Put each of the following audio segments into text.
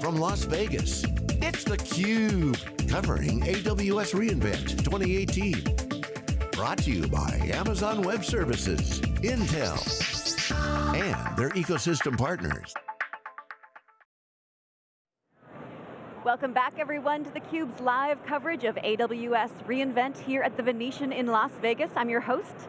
from Las Vegas, it's theCUBE, covering AWS reInvent 2018. Brought to you by Amazon Web Services, Intel, and their ecosystem partners. Welcome back everyone to theCUBE's live coverage of AWS reInvent here at the Venetian in Las Vegas. I'm your host,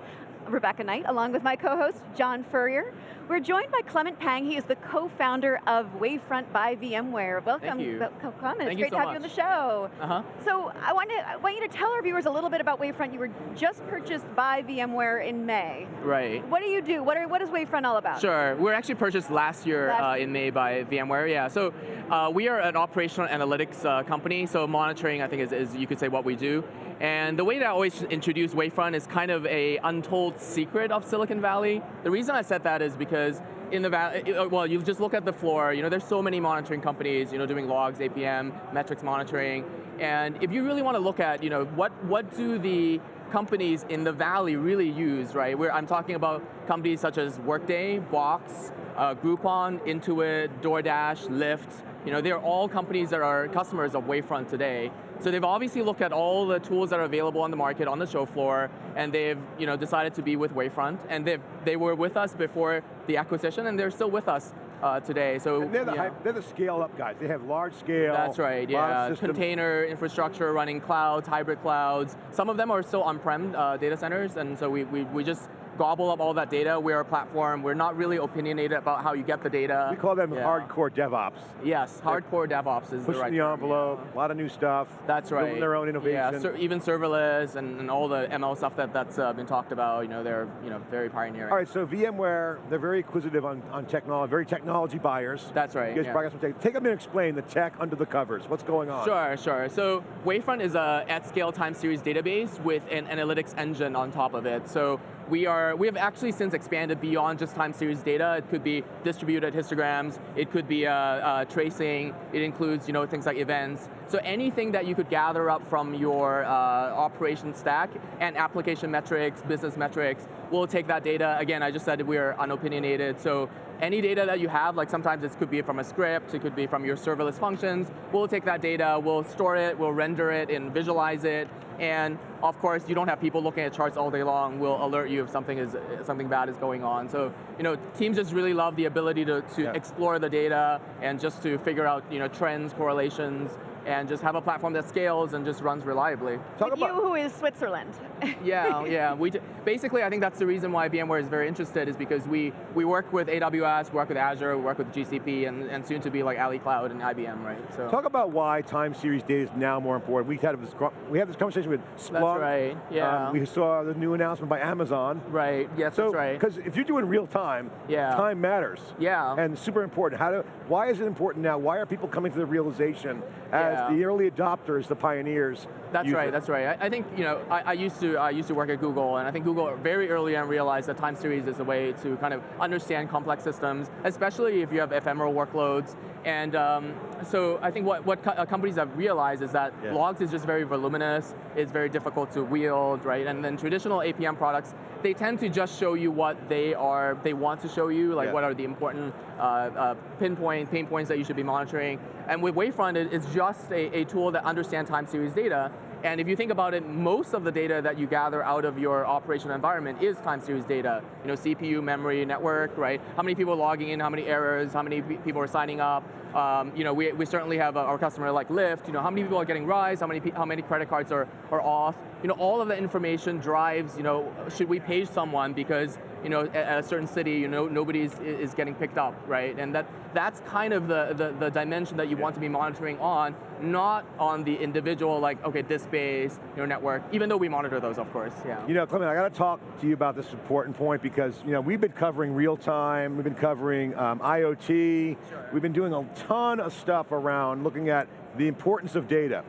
Rebecca Knight, along with my co-host, John Furrier. We're joined by Clement Pang. He is the co-founder of Wavefront by VMware. Welcome, Thank you. Clement. Thank it's you great so to have much. you on the show. Uh-huh. So I want, to, I want you to tell our viewers a little bit about Wavefront. You were just purchased by VMware in May. Right. What do you do? What, are, what is Wavefront all about? Sure, we were actually purchased last year Last uh, in May by VMware, yeah. So uh, we are an operational analytics uh, company, so monitoring I think is, is, you could say what we do. And the way that I always introduce Wavefront is kind of a untold secret of Silicon Valley. The reason I said that is because in the valley, well, you just look at the floor, you know, there's so many monitoring companies, you know, doing logs, APM, metrics monitoring, and if you really want to look at, you know, what, what do the companies in the valley really use, right? Where I'm talking about companies such as Workday, Box, uh, Groupon, Intuit, DoorDash, Lyft, you know, they're all companies that are customers of Wavefront today. So they've obviously looked at all the tools that are available on the market, on the show floor, and they've you know, decided to be with Wavefront, and they they were with us before the acquisition, and they're still with us uh, today. So And they're the, high, they're the scale up guys. They have large scale. That's right, yeah. systems. Container infrastructure running clouds, hybrid clouds. Some of them are still on-prem uh, data centers, and so we, we, we just gobble up all that data. We're a platform. We're not really opinionated about how you get the data. We call them Yeah. hardcore DevOps. Yes, hardcore DevOps is the Pushing right the envelope, yeah. a lot of new stuff. That's right. Building their own innovation. Yeah, even serverless and, and all the ML stuff that, that's uh, been talked about, you know, they're you know, very pioneering. All right, so VMware, they're very acquisitive on, on technology, very technology buyers. That's right, You guys yeah. some tech. Take a minute and explain the tech under the covers. What's going on? Sure, sure. So Wavefront is a at-scale time series database with an analytics engine on top of it. So we are we have actually since expanded beyond just time series data. It could be distributed histograms. It could be uh, uh, tracing. It includes you know things like events. So anything that you could gather up from your uh, operation stack and application metrics, business metrics, we'll take that data. Again, I just said we are unopinionated. So any data that you have, like sometimes it could be from a script, it could be from your serverless functions, we'll take that data, we'll store it, we'll render it and visualize it, and of course you don't have people looking at charts all day long, we'll alert you if something is something bad is going on. So, you know, teams just really love the ability to, to Yeah. explore the data and just to figure out, you know, trends, correlations, and just have a platform that scales and just runs reliably. Talk With you about, who is Switzerland. Yeah, yeah. We basically, I think that's the reason why VMware is very interested is because we we work with AWS, work with Azure, work with GCP, and, and soon to be like Ali Cloud and IBM, right? So talk about why time series data is now more important. We had this, we had this conversation with Splunk. that's right. Yeah. Um, we saw the new announcement by Amazon. right. Yes, So, that's right. because if you're doing real time, Yeah. time matters. Yeah. And super important. How do, why is it important now? Why are people coming to the realization as Yeah. The early adopters, the pioneers? That's right. it? That's right. I, I think you know I, I used to I used to work at Google, and I think Google very early on realized that time series is a way to kind of understand complex systems, especially if you have ephemeral workloads. And um, so I think what what co- uh, companies have realized is that Yeah. logs is just very voluminous. It's very difficult to wield, right? And then traditional APM products they tend to just show you what they are they want to show you, like Yeah. what are the important uh, uh, pinpoint pain points that you should be monitoring. And with Wavefront, it- it's just a, a tool that understands time series data. And if you think about it, most of the data that you gather out of your operational environment is time series data. You know, CPU, memory, network, right? How many people are logging in, how many errors, how many people are signing up. Um, you know, we, we certainly have a, our customer like Lyft, you know, how many people are getting Rise, how many, how many credit cards are, are off. You know, all of that information drives, you know, should we page someone because, you know, at, a certain city, you know, nobody is, getting picked up, right? And that, that's kind of the, the, the dimension that you want to be monitoring on, not on the individual, like, okay, this base, your network, even though we monitor those, of course, yeah. You know, Clement, I got to talk to you about this important point because you know we've been covering real time, we've been covering um, IoT, we've been doing a ton of stuff around looking at the importance of data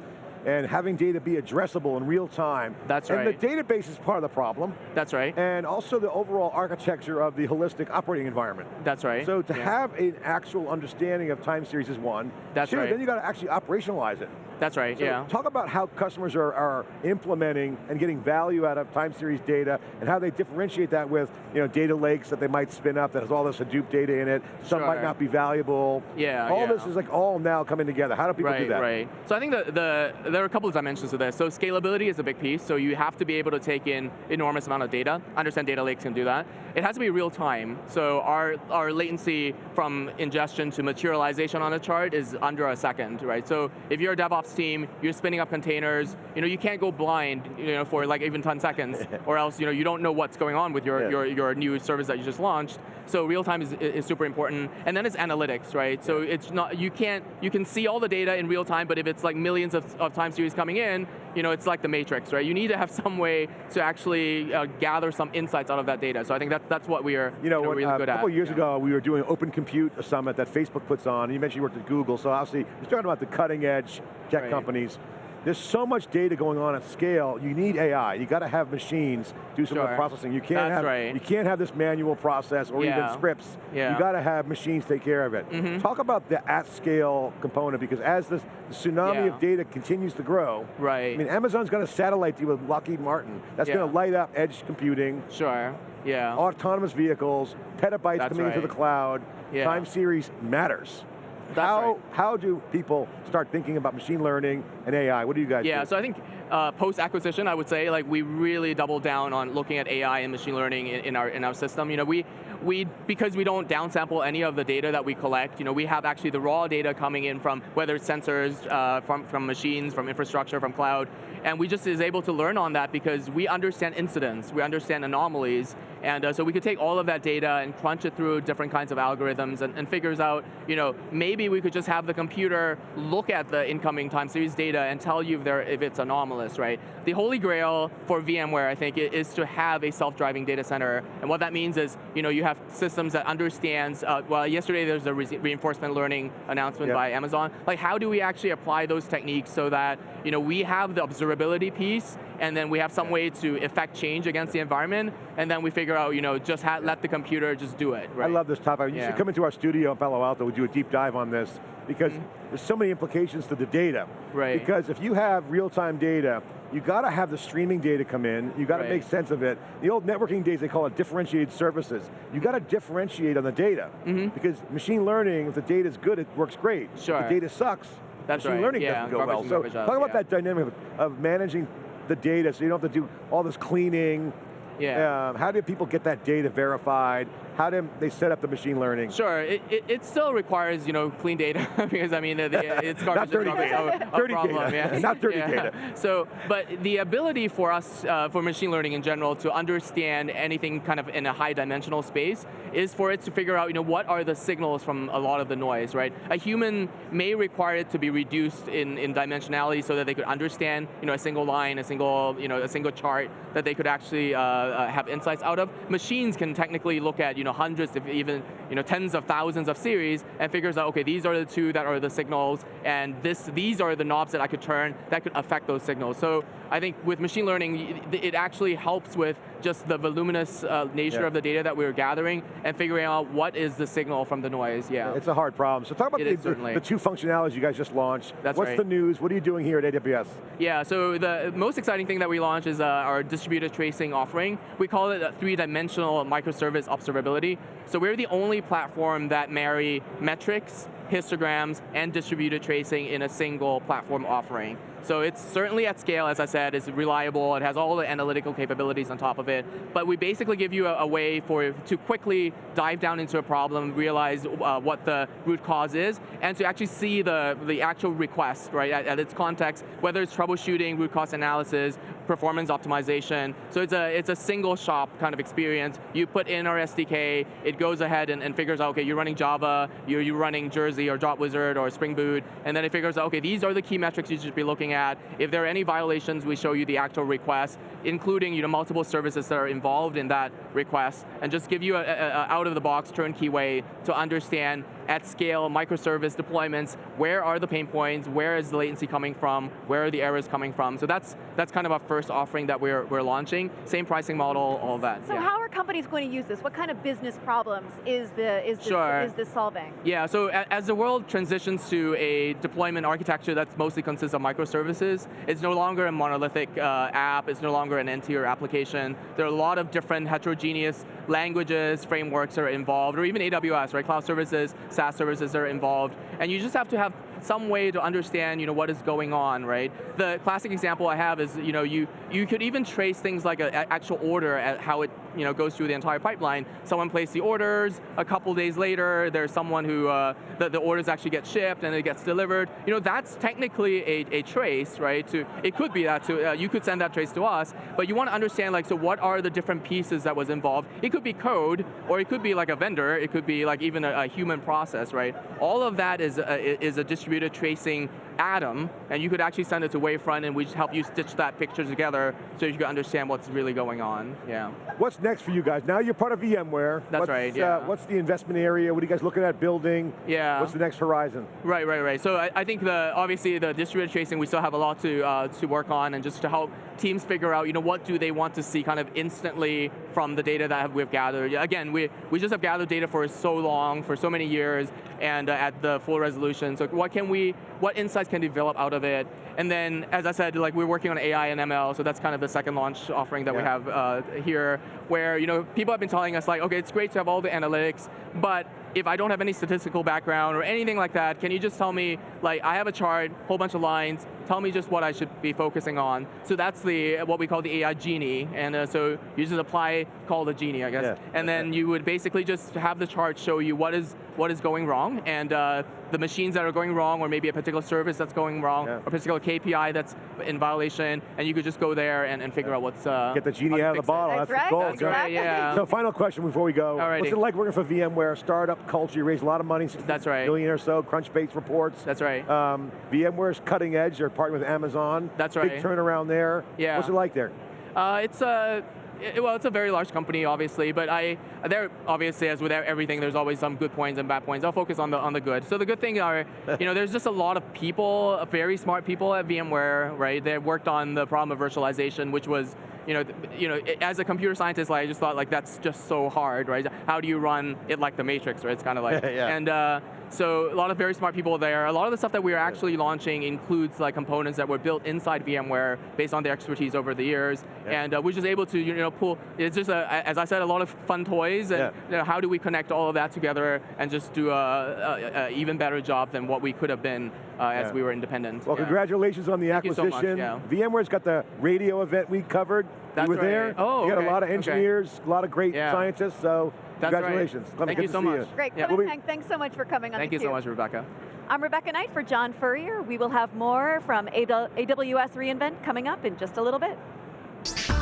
and having data be addressable in real time. That's and right. And the database is part of the problem, That's right, and also the overall architecture of the holistic operating environment. that's right. So to yeah. have an actual understanding of time series is one. That's Two, right. then you got to actually operationalize it. That's right, so yeah. Talk about how customers are, are implementing and getting value out of time series data and how they differentiate that with you know, data lakes that they might spin up that has all this Hadoop data in it. Some sure. might not be valuable. Yeah, All yeah. this is like all now coming together. How do people right, do that? Right, So I think the, the, there are a couple of dimensions to this. So scalability is a big piece, so you have to be able to take in enormous amount of data. Understand data lakes can do that. It has to be real time, so our, our latency from ingestion to materialization on a chart is under a second, right? So if you're a DevOps team, you're spinning up containers, you know, you can't go blind you know, for like even 10 seconds, or else you, know, you don't know what's going on with your, Yeah. your, your new service that you just launched. So real time is, is super important. And then it's analytics, right? So it's not, you can't, you can see all the data in real time, but if it's like millions of, of time series coming in, you know, it's like the matrix, right? You need to have some way to actually uh, gather some insights out of that data. So I think that, that's what we are You know, when, really uh, good a couple years yeah. ago, we were doing Open Compute a summit that Facebook puts on, and you mentioned you worked at Google, so obviously, you're talking about the cutting edge tech Right. companies. There's so much data going on at scale, you need AI. You got to have machines do some of the processing. You can't That's have right. you can't have this manual process or even scripts. Yeah. You got to have machines take care of it. Mm-hmm. Talk about the at scale component because as this the tsunami Yeah. of data continues to grow, Right. I mean, Amazon's going to satellite deal with Lockheed Martin. That's Yeah. going to light up edge computing, Sure, yeah. autonomous vehicles, petabytes That's coming into the cloud, Yeah. time series matters. How, right. how do people start thinking about machine learning and AI? What do you guys Yeah, do? so I think uh, post-acquisition, I would say, like we really doubled down on looking at AI and machine learning in, in our in our system. You know, we we because we don't downsample any of the data that we collect. You know, we have actually the raw data coming in from whether it's sensors, uh, from from machines, from infrastructure, from cloud, and we just is able to learn on that because we understand incidents, we understand anomalies, and uh, so we could take all of that data and crunch it through different kinds of algorithms and, and figures out, you know, maybe we could just have the computer look at the incoming time series data and tell you if, there, if it's anomalous, right? The holy grail for VMware, I think, is to have a self-driving data center, and what that means is, you know, you have systems that understands, uh, well, yesterday there was a re- reinforcement learning announcement Yep. by Amazon. Like, how do we actually apply those techniques so that, you know, we have the observability piece, and then we have some way to effect change against the environment, and then we figure out, you know, just ha- let the computer just do it, right? I love this topic. You Yeah. should come into our studio in Palo Alto, we'll do a deep dive on this, because Mm-hmm. there's so many implications to the data. Right. Because if you have real-time data, you got to have the streaming data come in, you got to Right. make sense of it. The old networking days, they call it differentiated services. You got to differentiate on the data, because machine learning, if the data's good, it works great. If. Sure. the data sucks, That's machine right. learning Yeah, doesn't go well. So talk about yeah. that dynamic of, of managing the data so you don't have to do all this cleaning. Yeah. Um, how do people get that data verified? How do they set up the machine learning? Sure, it, it, it still requires you know clean data because I mean the, it's garbage Not dirty garbage data. a- a Dirty problem, data. yeah. Not dirty Yeah. data. So, but the ability for us uh, for machine learning in general to understand anything kind of in a high dimensional space is for it to figure out you know what are the signals from a lot of the noise, right? A human may require it to be reduced in, in dimensionality so that they could understand you know a single line, a single you know a single chart that they could actually uh, uh, have insights out of. Machines can technically look at you know hundreds, if even you know tens of thousands of series, and figures out okay these are the two that are the signals, and this these are the knobs that I could turn that could affect those signals. So I think with machine learning, it actually helps with just the voluminous uh, nature Yeah. of the data that we were gathering and figuring out what is the signal from the noise. Yeah. It's a hard problem. So talk about It the, the two functionalities you guys just launched. That's What's right. the news? What are you doing here at AWS? Yeah, so the most exciting thing that we launched is uh, our distributed tracing offering. We call it a three-dimensional microservice observability. So we're the only platform that marry metrics, histograms, and distributed tracing in a single platform offering. So it's certainly at scale, as I said, it's reliable, it has all the analytical capabilities on top of it, but we basically give you a, a way for to quickly dive down into a problem, realize uh, what the root cause is, and to actually see the, the actual request, right, at, at its context, whether it's troubleshooting, root cause analysis, performance optimization. So it's a, it's a single shop kind of experience. You put in our SDK, it goes ahead and, and figures out, okay, you're running Java, you're, you're running Jersey or Dropwizard or Spring Boot, and then it figures out, okay, these are the key metrics you should be looking at. If there are any violations, we show you the actual request, including you know, multiple services that are involved in that request, and just give you a, a, a out-of-the-box turnkey way to understand at scale, microservice deployments, where are the pain points, where is the latency coming from, where are the errors coming from. So that's that's kind of our first offering that we're, we're launching. Same pricing model, all that. So yeah. how are companies going to use this? What kind of business problems is the is this, Sure. is this solving? Yeah, so as the world transitions to a deployment architecture that mostly consists of microservices, it's no longer a monolithic uh, app, it's no longer an n-tier application. There are a lot of different heterogeneous languages, frameworks that are involved, or even AWS, right? Cloud services, SaaS services are involved, and you just have to have some way to understand, you know, what is going on, right? The classic example I have is, you know, you you could even trace things like an actual order at how it, you know, goes through the entire pipeline. Someone placed the orders, a couple days later, there's someone who uh, the, the orders actually get shipped and it gets delivered. You know, that's technically a, a trace, right? To it could be that to uh, you could send that trace to us, but you want to understand like, so what are the different pieces that was involved? It could be code, or it could be like a vendor. It could be like even a, a human process, right? All of that is a, is a tracing atom, and you could actually send it to Wavefront, and we just help you stitch that picture together so you can understand what's really going on. Yeah. What's next for you guys? Now you're part of VMware. That's what's, right, yeah. Uh, what's the investment area? What are you guys looking at building? Yeah. What's the next horizon? Right, right, right. So I, I think the obviously the distributed tracing we still have a lot to uh, to work on, and just to help teams figure out, you know, what do they want to see kind of instantly from the data that we've gathered. Again, we we just have gathered data for so long, for so many years, and uh, at the full resolution. So what can we, what insights can develop out of it? And then, as I said, like we're working on AI and ML, so that's kind of the second launch offering that we have uh, here, where you know people have been telling us like, okay, it's great to have all the analytics, but if I don't have any statistical background or anything like that, can you just tell me, like, I have a chart, whole bunch of lines, tell me just what I should be focusing on. So that's the what we call the AI genie, and uh, so you just apply, call the genie, I guess, Yeah. and then you would basically just have the chart show you what is what is going wrong, and uh, the machines that are going wrong, or maybe a particular service that's going wrong, Yeah. or a particular KPI that's in violation, and you could just go there and, and figure out what's uh, Get the genie out of the bottle. That's That's, right, the goal. that's right, yeah. So final question before we go. Alrighty. What's it like working for VMware, startup culture? You raised a lot of money, That's right. million or so, Crunchbase reports. That's right. Um, VMware's cutting edge. They're partnering with Amazon. That's right. Big turnaround there. Yeah. What's it like there? Uh, it's a it- well, it's a very large company, obviously, but I there obviously as with everything, there's always some good points and bad points. I'll focus on the on the good. So the good thing are, you know, there's just a lot of people, very smart people at VMware, right? They worked on the problem of virtualization, which was, you know, you know, as a computer scientist, like, I just thought like that's just so hard, right? How do you run it like the Matrix, right? It's kind of like, Yeah. and uh, so a lot of very smart people there. A lot of the stuff that we are actually launching includes like components that were built inside VMware based on their expertise over the years, Yeah. and uh, we're just able to you know pull. It's just a, as I said, a lot of fun toys, and Yeah. you know, how do we connect all of that together and just do a, a, a even better job than what we could have been uh, as Yeah. we were independent. Well, Yeah. congratulations on the Thank you so acquisition. much, yeah. VMware's got the radio event we covered. That's you were there. Oh, You got a lot of okay. engineers, a lot of great Yeah. scientists, so That's congratulations. Let me Thank you so see much. Great, Yeah. Kevin We'll be- Pang, thanks so much for coming on Thank you so much, Rebecca. I'm Rebecca Knight for John Furrier. We will have more from AWS reInvent coming up in just a little bit.